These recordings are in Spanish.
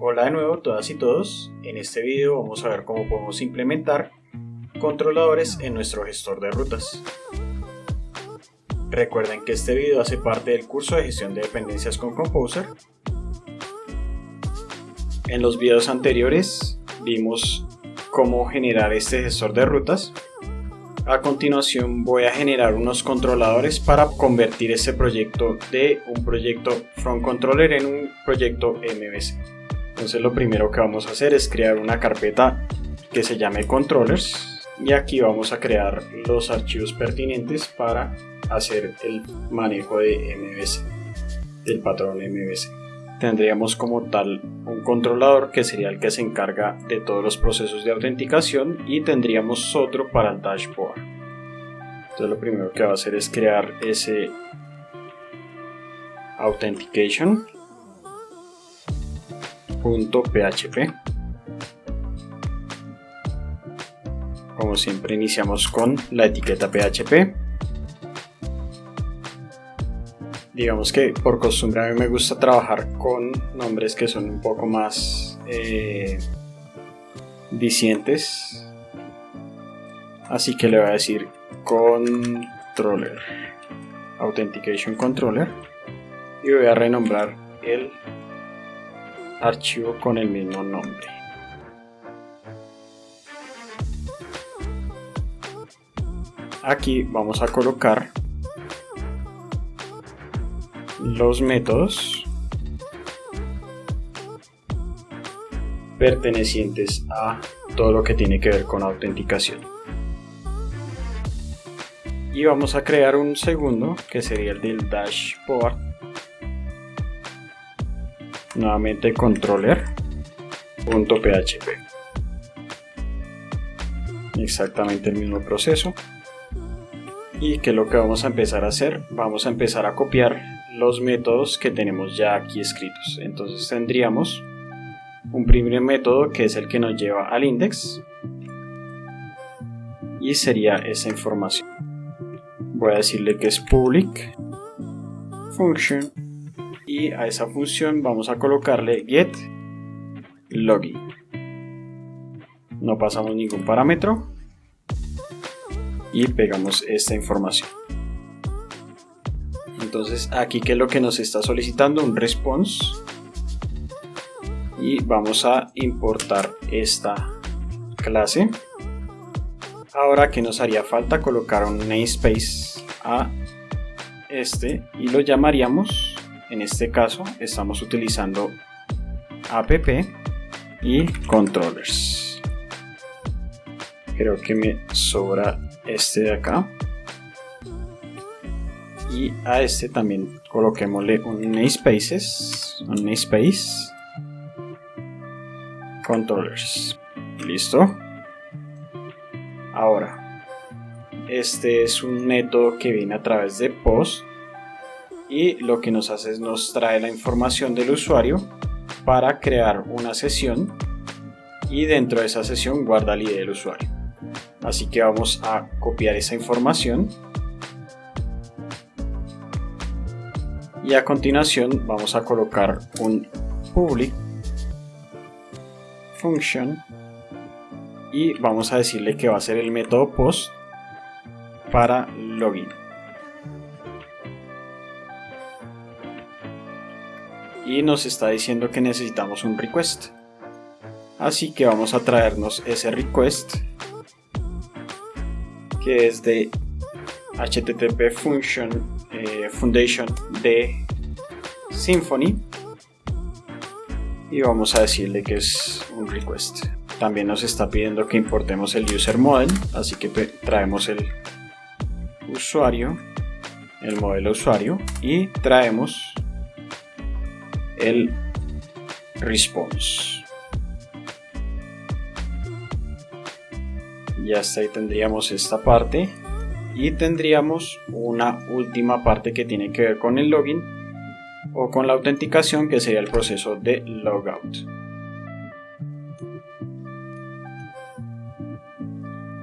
Hola de nuevo todas y todos, en este video vamos a ver cómo podemos implementar controladores en nuestro gestor de rutas. Recuerden que este video hace parte del curso de gestión de dependencias con Composer. En los videos anteriores vimos cómo generar este gestor de rutas. A continuación voy a generar unos controladores para convertir este proyecto de un proyecto From Controller en un proyecto MVC. Entonces lo primero que vamos a hacer es crear una carpeta que se llame controllers y aquí vamos a crear los archivos pertinentes para hacer el manejo de MVC, del patrón MVC. Tendríamos como tal un controlador que sería el que se encarga de todos los procesos de autenticación y tendríamos otro para el dashboard. Entonces lo primero que va a hacer es crear ese authentication .php como siempre iniciamos con la etiqueta PHP digamos que por costumbre a mí me gusta trabajar con nombres que son un poco más eh, así que le voy a decir controller. Authentication controller. Y voy a renombrar el archivo con el mismo nombre. Aquí vamos a colocar los métodos pertenecientes a todo lo que tiene que ver con autenticación. Y vamos a crear un segundo que sería el del dashboard nuevamente controller.php exactamente el mismo proceso. Y que lo que vamos a empezar a hacer vamos a empezar a copiar los métodos que tenemos ya aquí escritos. Entonces tendríamos un primer método que es el que nos lleva al index. Y sería esa información. Voy a decirle que es public function y a esa función vamos a colocarle get login. No pasamos ningún parámetro y pegamos esta información. Entonces aquí que es lo que nos está solicitando un response y vamos a importar esta clase. Ahora que nos haría falta colocar un namespace a este y lo llamaríamos en este caso estamos utilizando app y controllers. Creo que me sobra este de acá. Y a este también coloquémosle un namespaces un namespace. Controllers. Listo. Ahora este es un método que viene a través de post y lo que nos hace es nos trae la información del usuario para crear una sesión y dentro de esa sesión guarda el ID del usuario. Así que vamos a copiar esa información. Y a continuación vamos a colocar un public function y vamos a decirle que va a ser el método post para login y nos está diciendo que necesitamos un request. Así que vamos a traernos ese request que es de http function eh, foundation de symfony y vamos a decirle que es un request. También nos está pidiendo que importemos el user model así que traemos el usuario el modelo usuario y traemos el response. Y hasta ahí tendríamos esta parte y tendríamos una última parte que tiene que ver con el login o con la autenticación que sería el proceso de logout.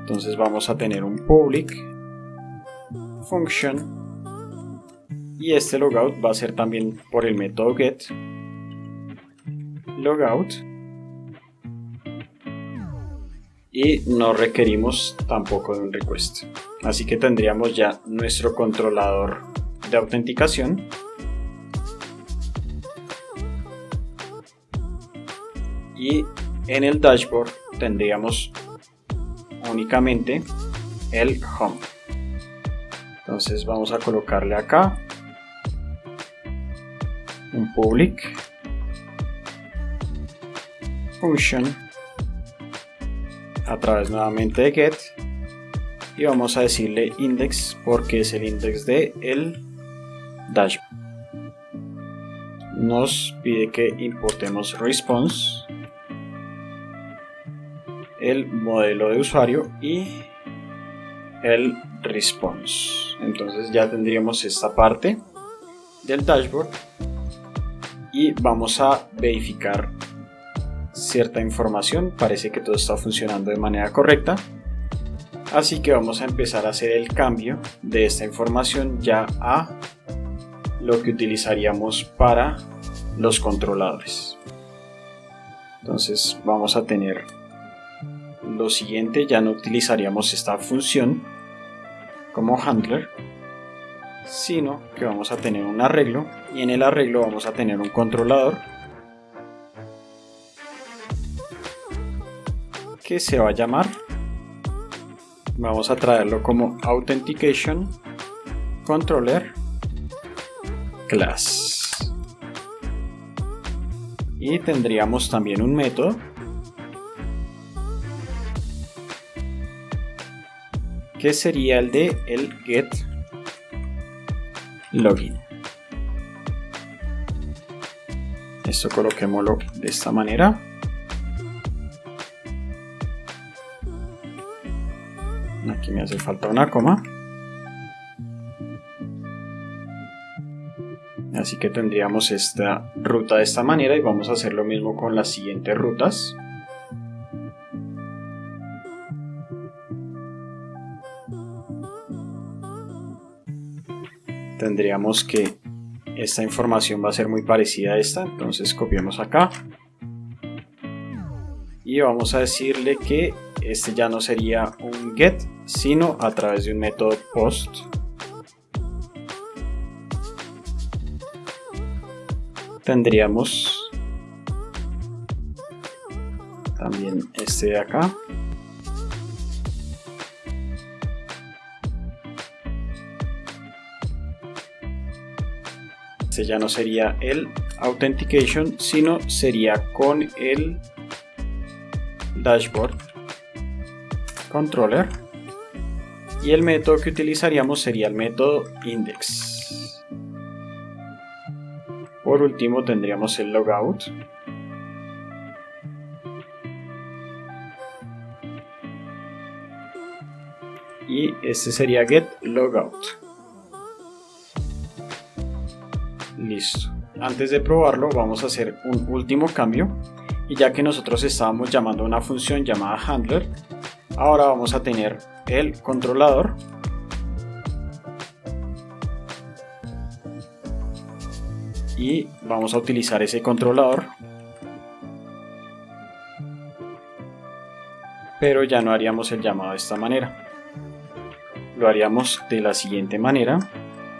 Entonces vamos a tener un public function y este logout va a ser también por el método get logout y no requerimos tampoco de un request. Así que tendríamos ya nuestro controlador de autenticación. Y en el dashboard tendríamos únicamente el home. Entonces vamos a colocarle acá un public. Function a través nuevamente de get. Y vamos a decirle index porque es el index de el dashboard. Nos pide que importemos response el modelo de usuario y el response. Entonces ya tendríamos esta parte del dashboard y vamos a verificar cierta información. Parece que todo está funcionando de manera correcta. Así que vamos a empezar a hacer el cambio de esta información ya a lo que utilizaríamos para los controladores. Entonces vamos a tener lo siguiente. Ya no utilizaríamos esta función como handler sino que vamos a tener un arreglo y en el arreglo vamos a tener un controlador que se va a llamar vamos a traerlo como authentication controller class. Y tendríamos también un método que sería el de el get login. Esto coloquémoslo de esta manera. Aquí me hace falta una coma. Así que tendríamos esta ruta de esta manera y vamos a hacer lo mismo con las siguientes rutas tendríamos que esta información va a ser muy parecida a esta entonces copiamos acá. Y vamos a decirle que este ya no sería un get sino a través de un método post. Tendríamos también este de acá este ya no sería el authentication sino sería con el dashboard controller. Y el método que utilizaríamos sería el método index. Por último tendríamos el logout. Y este sería get logout Listo. Antes de probarlo vamos a hacer un último cambio. Y ya que nosotros estábamos llamando a una función llamada handler, ahora vamos a tener el controlador. Y vamos a utilizar ese controlador. Pero ya no haríamos el llamado de esta manera. Lo haríamos de la siguiente manera.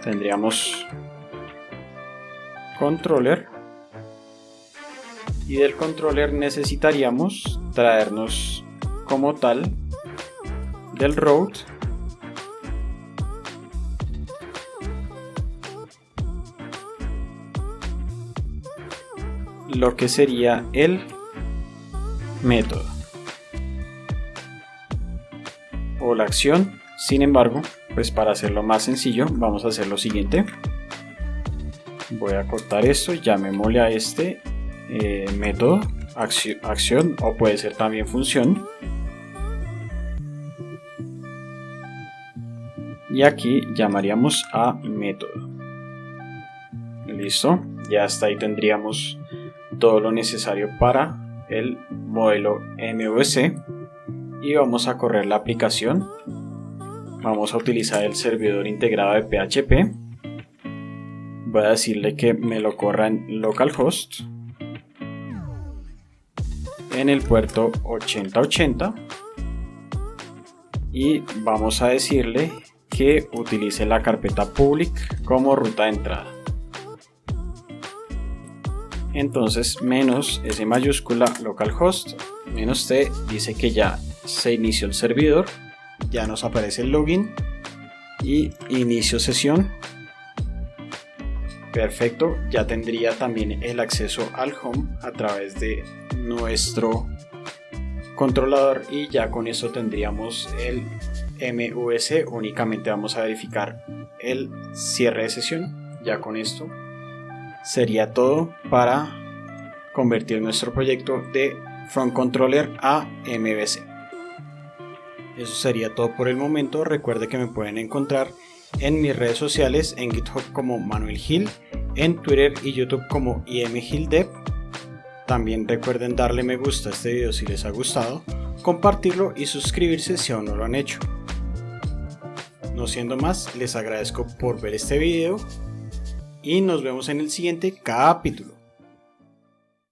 Tendríamos controller. Y del controller necesitaríamos traernos como tal del route lo que sería el método. O la acción. Sin embargo pues para hacerlo más sencillo vamos a hacer lo siguiente voy a cortar esto llamémosle a este eh, método acción, acción o puede ser también función. Y aquí llamaríamos a método. Listo ya hasta ahí tendríamos todo lo necesario para el modelo MVC y vamos a correr la aplicación. Vamos a utilizar el servidor integrado de PHP voy a decirle que me lo corra en localhost en el puerto 8080 y vamos a decirle que utilice la carpeta public como ruta de entrada. Entonces menos S mayúscula localhost menos T dice que ya se inició el servidor, ya nos aparece el login y inicio sesión. Perfecto, ya tendría también el acceso al home a través de nuestro controlador y ya con eso tendríamos el MVC, únicamente vamos a verificar el cierre de sesión, ya con esto sería todo para convertir nuestro proyecto de Front Controller a MVC. Eso sería todo por el momento, recuerde que me pueden encontrar en mis redes sociales en GitHub como Manuel Gil, en Twitter y YouTube como IMGilDev. También recuerden darle me gusta a este video si les ha gustado, compartirlo y suscribirse si aún no lo han hecho. No siendo más, les agradezco por ver este video y nos vemos en el siguiente capítulo.